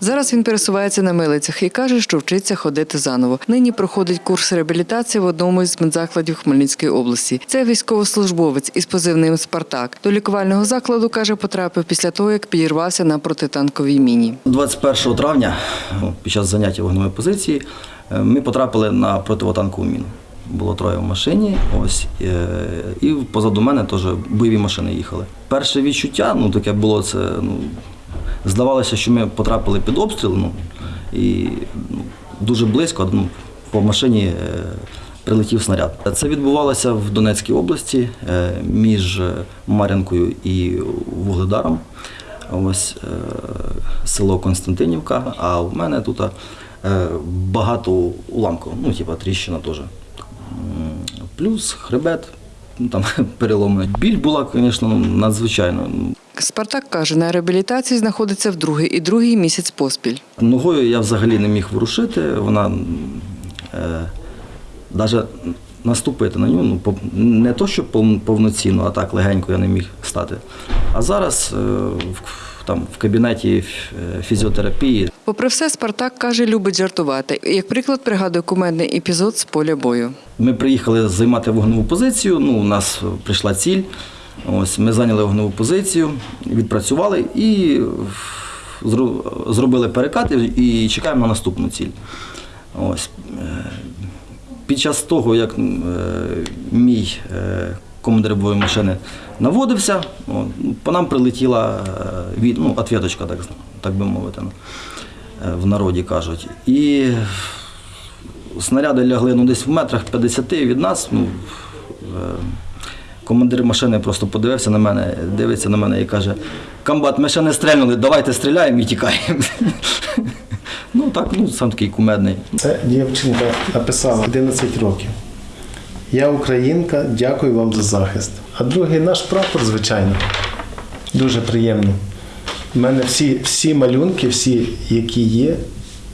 Зараз він пересувається на милицях і каже, що вчиться ходити заново. Нині проходить курс реабілітації в одному із медзакладів Хмельницької області. Це військовослужбовець із позивним Спартак. До лікувального закладу каже, потрапив після того, як підірвався на протитанковій міні. 21 травня під час заняття вогневої позиції е, ми потрапили на противотанкову міну. Було троє в машині, ось е, і позаду мене теж бойові машини їхали. Перше відчуття, ну таке було це. Ну, здавалося, що ми потрапили під обстріл. Ну, і ну, дуже близько ну, по машині е, прилетів снаряд. Це відбувалося в Донецькій області е, між Мар'янкою і Вугледаром. Ось е, село Константинівка, а в мене тут е, багато уламків, ну, типа тріщина теж. Плюс хребет, ну, там переломний. Біль була, звісно, ну, надзвичайно. Спартак каже, на реабілітації знаходиться вдруге і другий місяць поспіль. Ногою я взагалі не міг ворушити, вона е, навіть наступити на нього, ну, не то, що повноцінно, а так легенько я не міг стати. А зараз е, в, там, в кабінеті е, фізіотерапії Попри все, Спартак каже, любить жартувати. Як приклад пригадує кумедний епізод з поля бою. Ми приїхали займати вогневу позицію. Ну, у нас прийшла ціль. Ось ми зайняли вогневу позицію, відпрацювали і зробили перекат і чекаємо на наступну ціль. Ось. е, Під час того, як е, мій е, командир бойової машини наводився, по нам прилетіла від, ну, ответочка, так, так би мовити, в народі кажуть. І снаряди лягли ну, десь в метрах 50 від нас. Ну, е, командир машини просто подивився на мене, дивиться на мене і каже: Комбат, ми ще не стрельнули, давайте стріляємо і тікаємо. Ну так, ну сам такий кумедний. Це дівчинка написала 11 років. Я українка, дякую вам за захист. А другий наш прапор, звичайно, дуже приємно. У мене всі, всі малюнки, всі, які є,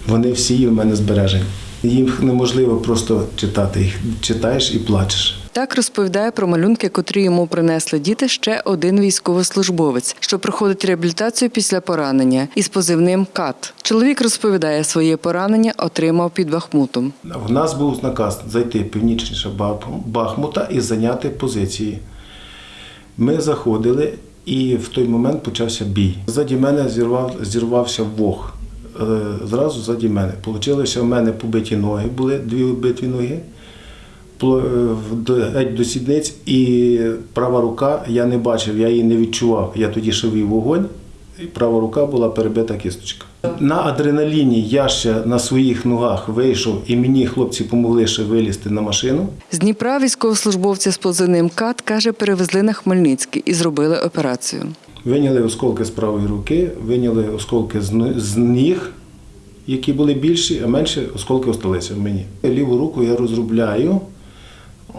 вони всі є в мене збережені. Їх неможливо просто читати. Їх читаєш і плачеш. Так розповідає про малюнки, котрі йому принесли діти ще один військовослужбовець, що проходить реабілітацію після поранення із позивним КАТ. Чоловік розповідає, своє поранення отримав під Бахмутом. В нас був наказ зайти північніше Бахмута і зайняти позиції. Ми заходили, і в той момент почався бій. Ззаді мене зірвав, зірвався вог. Е, Зразу ззаді мене. Получилося, в мене побиті ноги, були дві вбиті ноги, е, геть до сідниць, і права рука я не бачив, я її не відчував. Я тоді шивив вогонь, і права рука була перебита кісточка. На адреналіні я ще на своїх ногах вийшов, і мені хлопці допомогли ще вилізти на машину. З Дніпра військовослужбовця з позивним КАТ каже, перевезли на Хмельницький і зробили операцію. Виняли осколки з правої руки, виняли осколки з ніг, які були більші, а менші осколки осталися в мені. Ліву руку я розробляю.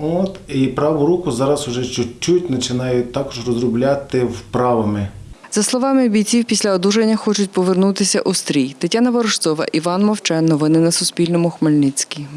От, і праву руку зараз вже чуть-чуть починаю також розробляти вправами. За словами бійців, після одужання хочуть повернутися у стрій. Тетяна Ворожцова, Іван Мовчан. Новини на Суспільному. Хмельницький.